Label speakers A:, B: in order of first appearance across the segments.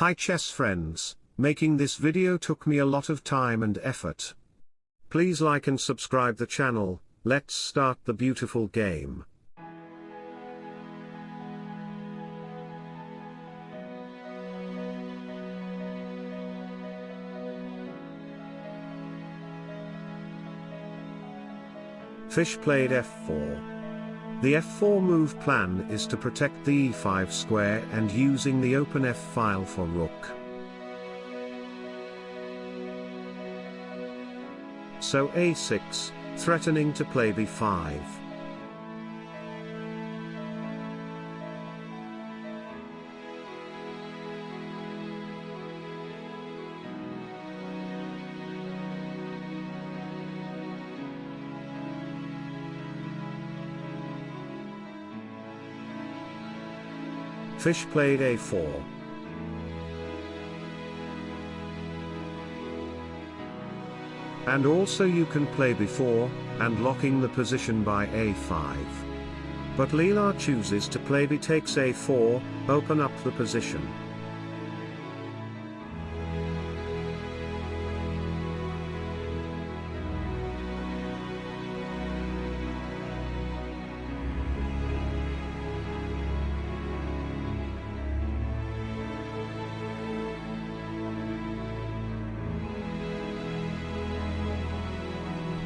A: Hi chess friends, making this video took me a lot of time and effort. Please like and subscribe the channel, let's start the beautiful game. Fish played f4. The f4 move plan is to protect the e5 square and using the open f file for rook. So a6, threatening to play b5. Fish played a4. And also you can play before, and locking the position by a5. But Leela chooses to play b takes a4, open up the position.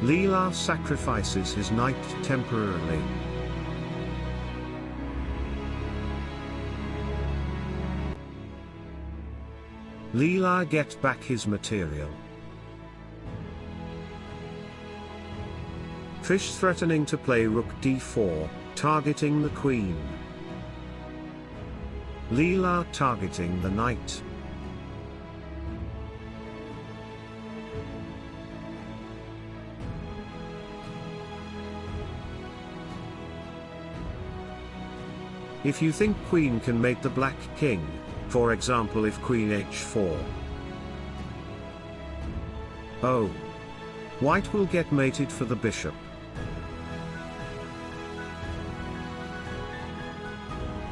A: Leela sacrifices his knight temporarily. Leela gets back his material. Fish threatening to play rook d4, targeting the queen. Leela targeting the knight. If you think queen can mate the black king, for example if queen h4. Oh. White will get mated for the bishop.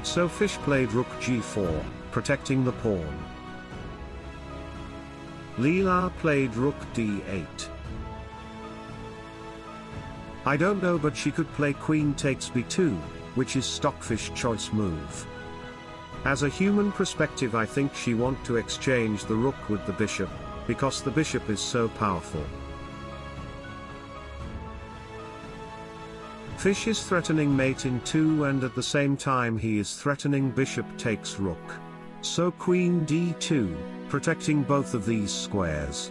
A: So fish played rook g4, protecting the pawn. Leela played rook d8. I don't know but she could play queen takes b2, which is Stockfish choice move. As a human perspective I think she want to exchange the rook with the bishop, because the bishop is so powerful. Fish is threatening mate in 2 and at the same time he is threatening bishop takes rook. So queen d2, protecting both of these squares.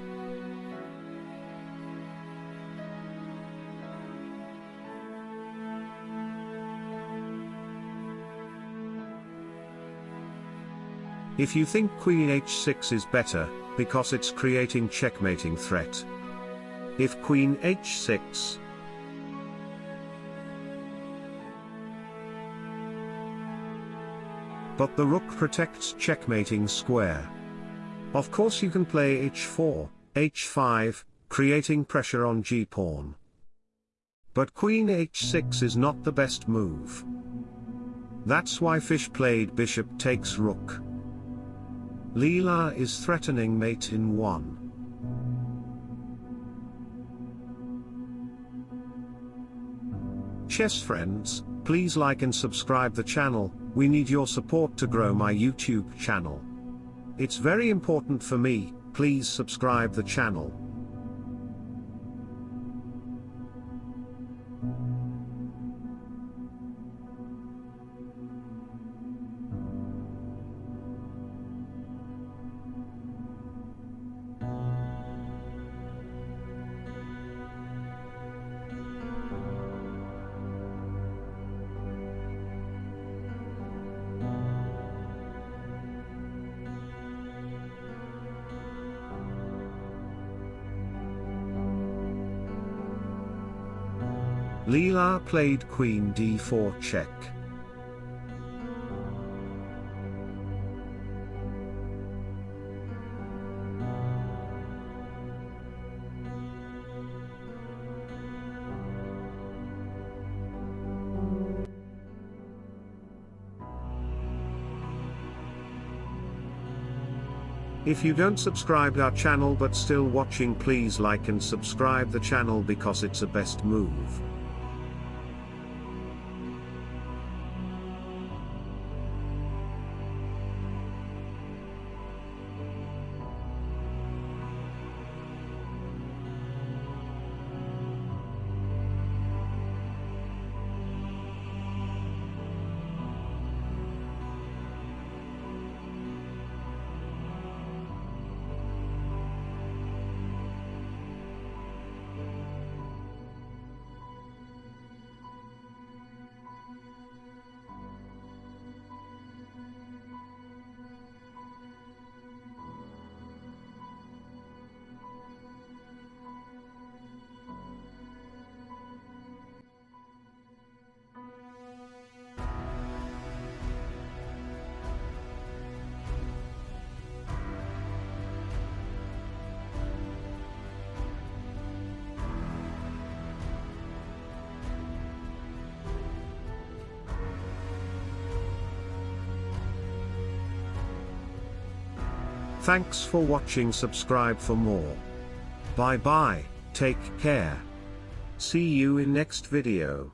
A: If you think queen h6 is better, because it's creating checkmating threat. If queen h6, but the rook protects checkmating square. Of course you can play h4, h5, creating pressure on g-pawn. But queen h6 is not the best move. That's why Fish played bishop takes rook. Leela is threatening mate in 1. Chess friends, please like and subscribe the channel, we need your support to grow my YouTube channel. It's very important for me, please subscribe the channel. Leela played queen d4 check. If you don't subscribe our channel but still watching please like and subscribe the channel because it's a best move. Thanks for watching subscribe for more. Bye bye, take care. See you in next video.